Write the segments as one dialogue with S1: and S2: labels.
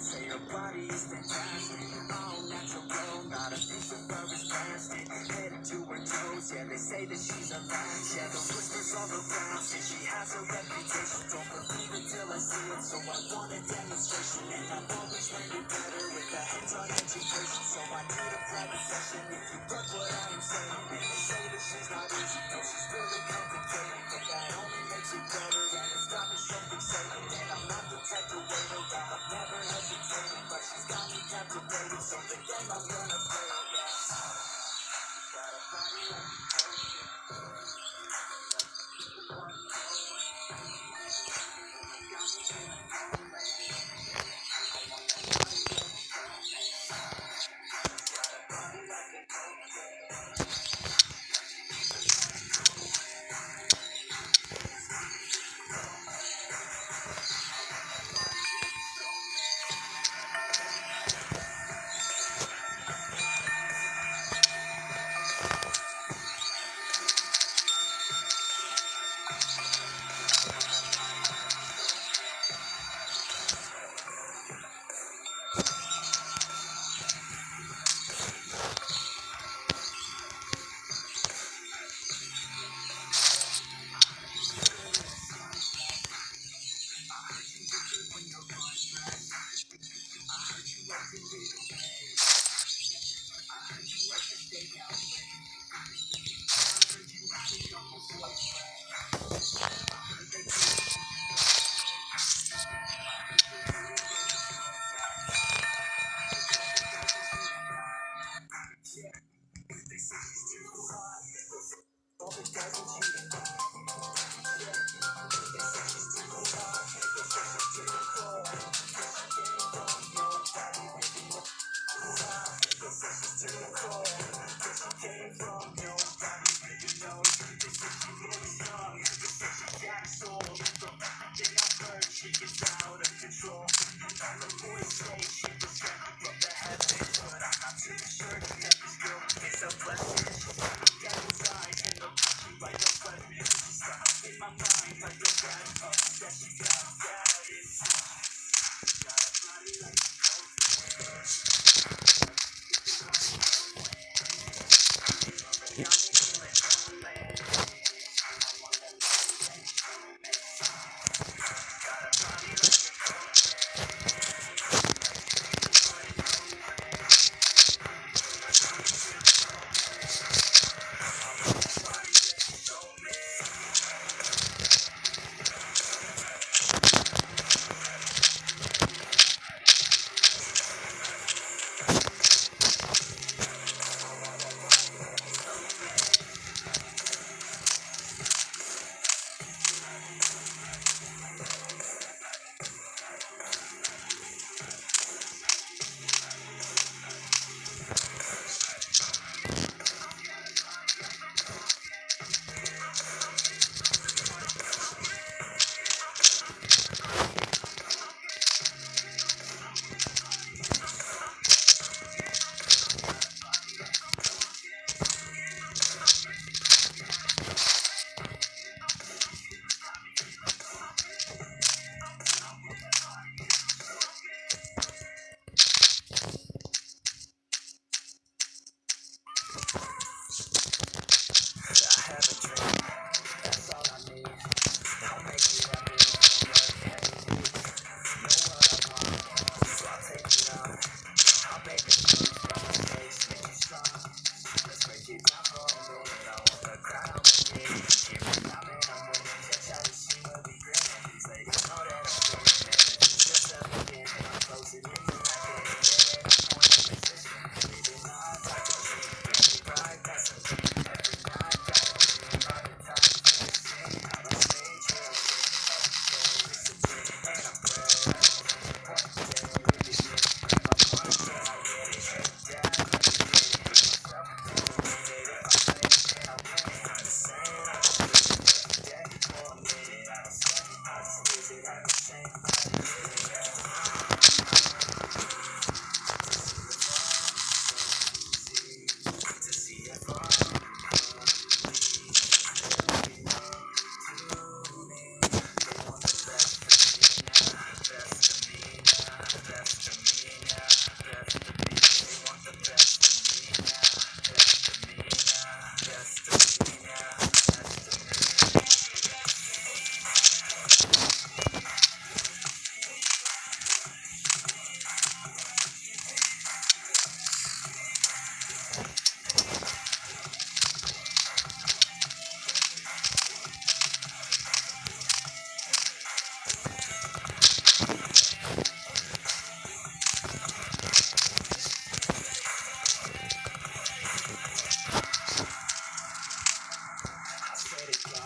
S1: say her body is fantastic. All natural, not a piece of fur is plastic. Head to her toes, yeah, they say that she's a latch. Yeah, those whispers all around say she has a reputation. Don't believe it till I see it, so I want a demonstration. And I've always it better with a hands-on education. So I need a private session if you get what I am saying. And they say that she's not easy, no, she's really complicated. But that only makes it better,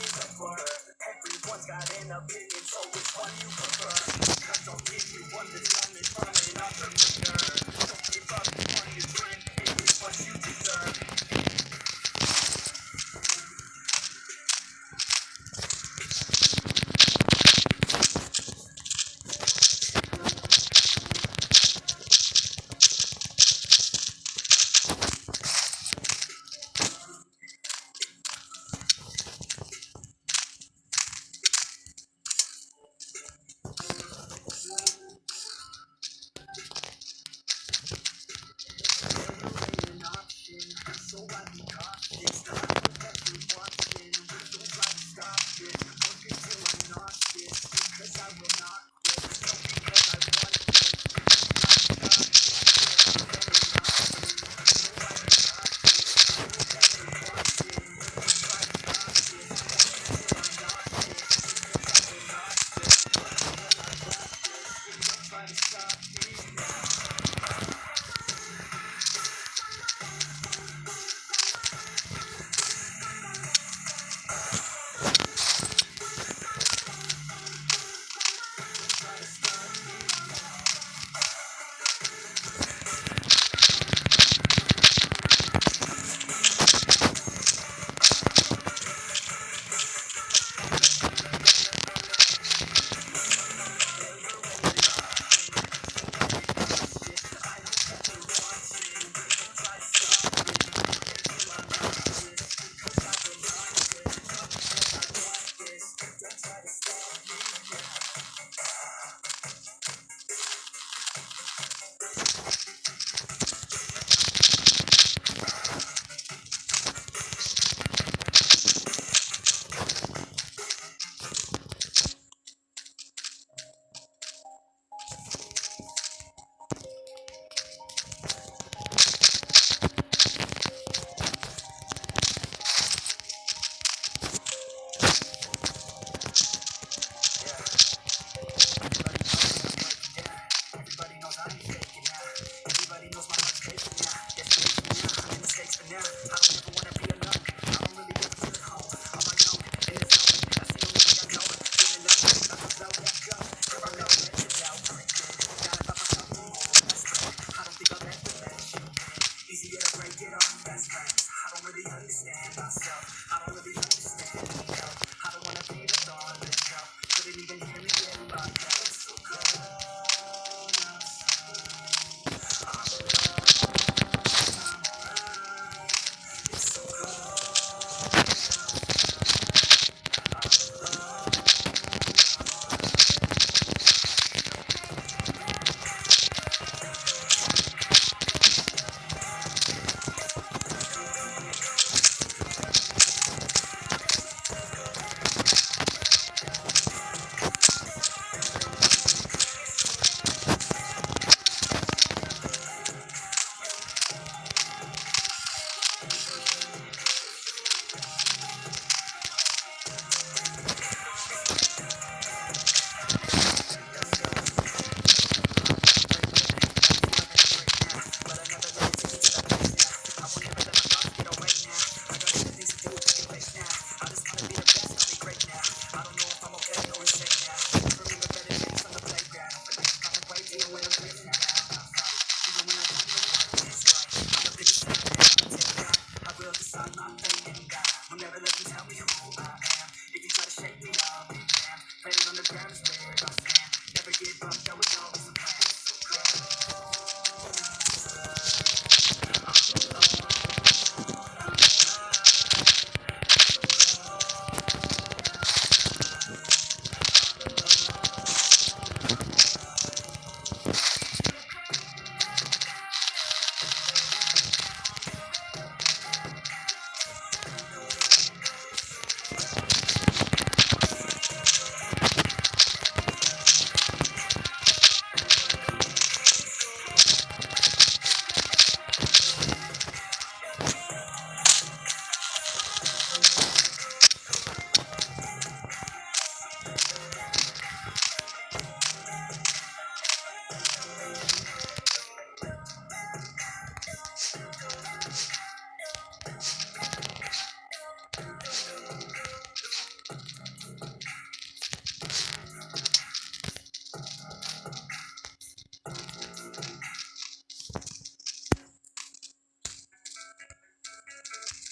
S1: is a word. Everyone's got an opinion, so which one you prefer? Cause I'll give you one that's done it, from another nerd. Don't give up on your dream, it is what you deserve.